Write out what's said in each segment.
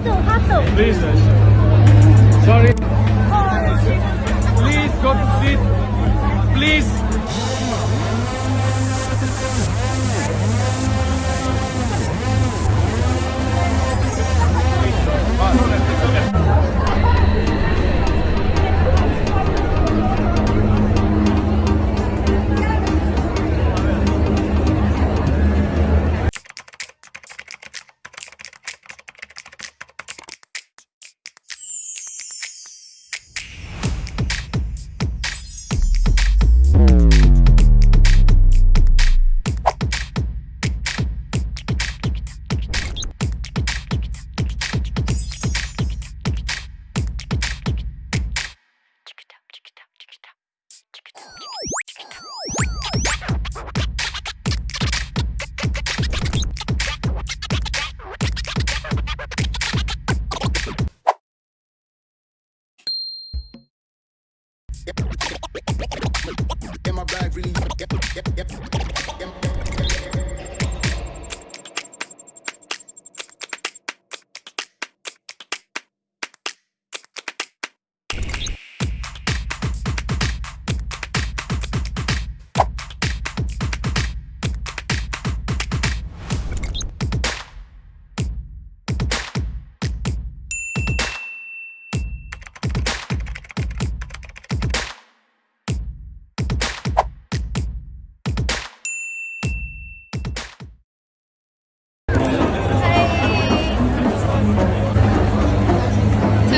Hato, hato. Business. Sorry. Please go to seat. Please. in my bag really yep, yep, yep.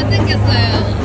잘생겼어요.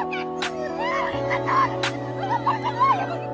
他该死啊你快快